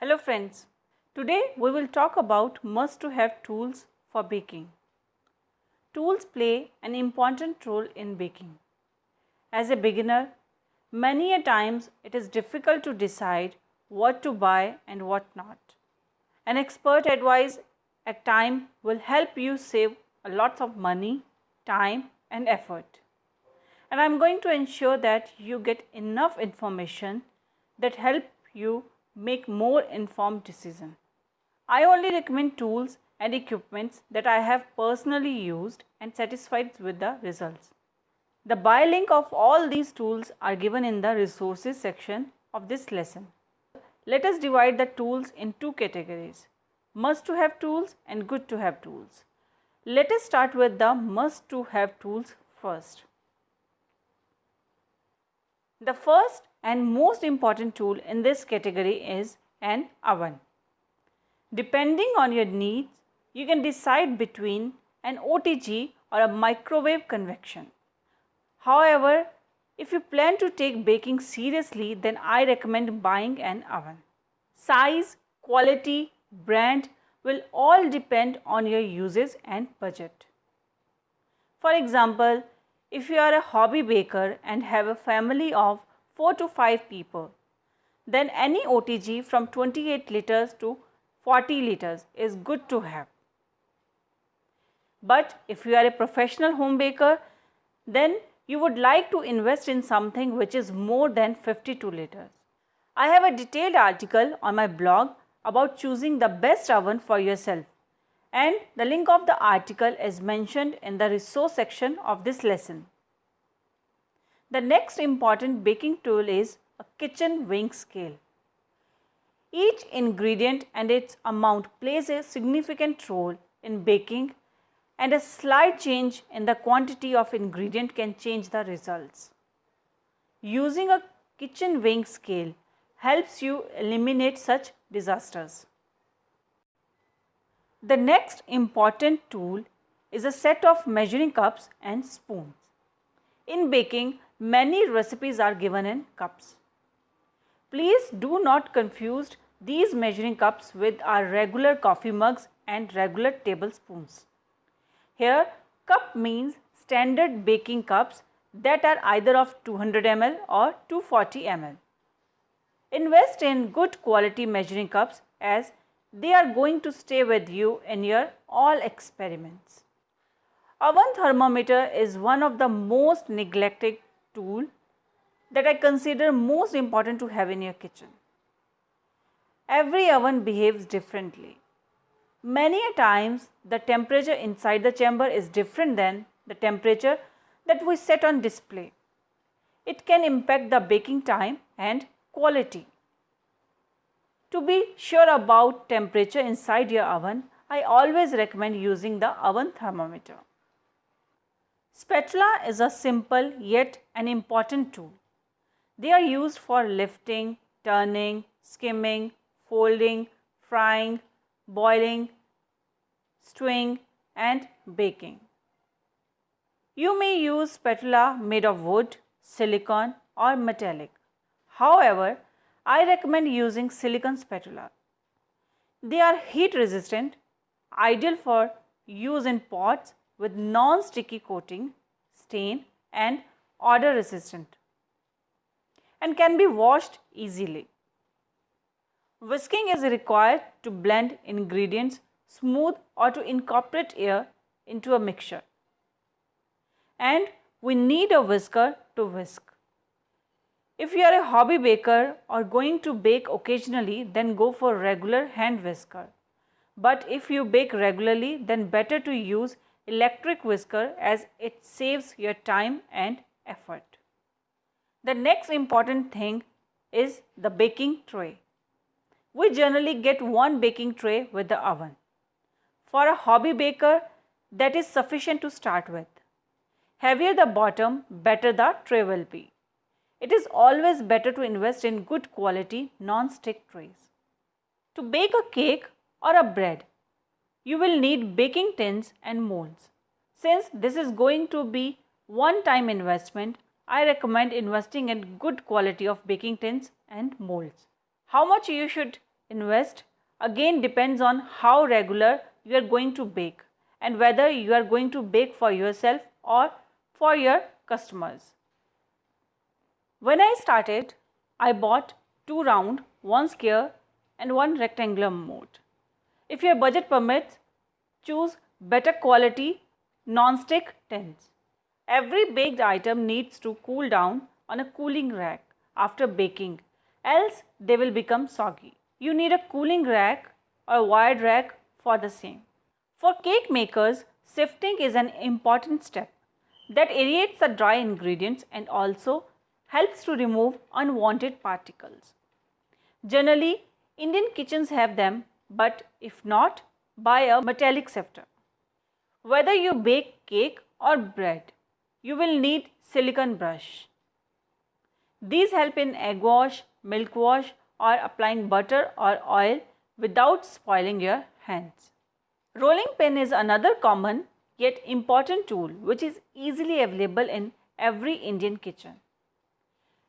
Hello friends, today we will talk about must to have tools for baking. Tools play an important role in baking. As a beginner, many a times it is difficult to decide what to buy and what not. An expert advice at time will help you save a lot of money, time and effort. And I am going to ensure that you get enough information that help you make more informed decision. I only recommend tools and equipments that I have personally used and satisfied with the results. The buy link of all these tools are given in the resources section of this lesson. Let us divide the tools in two categories, must to have tools and good to have tools. Let us start with the must to have tools first. The first and most important tool in this category is an oven. Depending on your needs, you can decide between an OTG or a microwave convection. However, if you plan to take baking seriously, then I recommend buying an oven. Size, quality, brand will all depend on your uses and budget. For example, if you are a hobby baker and have a family of 4 to 5 people, then any OTG from 28 liters to 40 liters is good to have. But if you are a professional home baker, then you would like to invest in something which is more than 52 liters. I have a detailed article on my blog about choosing the best oven for yourself and the link of the article is mentioned in the resource section of this lesson. The next important baking tool is a kitchen weighing scale. Each ingredient and its amount plays a significant role in baking and a slight change in the quantity of ingredient can change the results. Using a kitchen weighing scale helps you eliminate such disasters. The next important tool is a set of measuring cups and spoons. In baking, many recipes are given in cups. Please do not confuse these measuring cups with our regular coffee mugs and regular tablespoons. Here, cup means standard baking cups that are either of 200 ml or 240 ml. Invest in good quality measuring cups as they are going to stay with you in your all experiments. Oven thermometer is one of the most neglected tool that I consider most important to have in your kitchen. Every oven behaves differently. Many a times the temperature inside the chamber is different than the temperature that we set on display. It can impact the baking time and quality. To be sure about temperature inside your oven, I always recommend using the oven thermometer. Spatula is a simple yet an important tool. They are used for lifting, turning, skimming, folding, frying, boiling, stewing and baking. You may use spatula made of wood, silicone or metallic. However, I recommend using silicone spatula. They are heat resistant, ideal for use in pots with non-sticky coating, stain and odor resistant and can be washed easily. Whisking is required to blend ingredients smooth or to incorporate air into a mixture. And we need a whisker to whisk. If you are a hobby baker or going to bake occasionally, then go for regular hand whisker. But if you bake regularly, then better to use electric whisker as it saves your time and effort. The next important thing is the baking tray. We generally get one baking tray with the oven. For a hobby baker, that is sufficient to start with. Heavier the bottom, better the tray will be. It is always better to invest in good quality non-stick trays. To bake a cake or a bread, you will need baking tins and molds. Since this is going to be one-time investment, I recommend investing in good quality of baking tins and molds. How much you should invest again depends on how regular you are going to bake and whether you are going to bake for yourself or for your customers. When I started, I bought two round, one square and one rectangular mold. If your budget permits, choose better quality non-stick tins. Every baked item needs to cool down on a cooling rack after baking, else they will become soggy. You need a cooling rack or wired rack for the same. For cake makers, sifting is an important step that aerates the dry ingredients and also helps to remove unwanted particles. Generally, Indian kitchens have them, but if not, buy a metallic sifter. Whether you bake cake or bread, you will need silicone brush. These help in egg wash, milk wash or applying butter or oil without spoiling your hands. Rolling pin is another common yet important tool which is easily available in every Indian kitchen.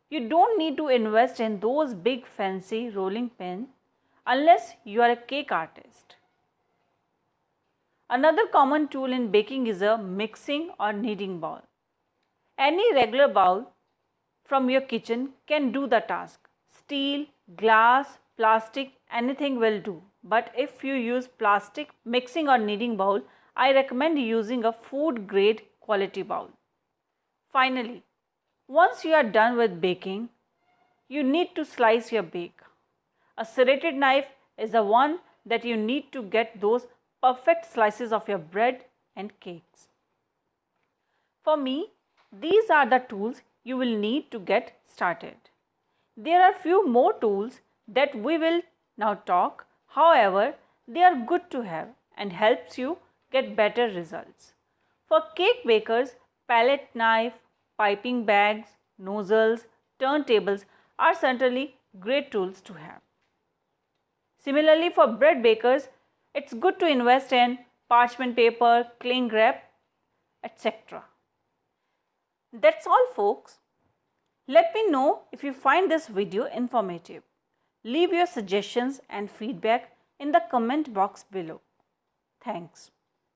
You don't need to invest in those big fancy rolling pins unless you are a cake artist. Another common tool in baking is a mixing or kneading bowl. Any regular bowl from your kitchen can do the task. Steel, glass, plastic, anything will do. But if you use plastic mixing or kneading bowl, I recommend using a food grade quality bowl. Finally, once you are done with baking, you need to slice your bake. A serrated knife is the one that you need to get those perfect slices of your bread and cakes. For me, these are the tools you will need to get started. There are few more tools that we will now talk. However, they are good to have and helps you get better results. For cake bakers, palette knife, piping bags, nozzles, turntables are certainly great tools to have. Similarly, for bread bakers, it's good to invest in parchment paper, cling wrap, etc. That's all folks. Let me know if you find this video informative. Leave your suggestions and feedback in the comment box below. Thanks.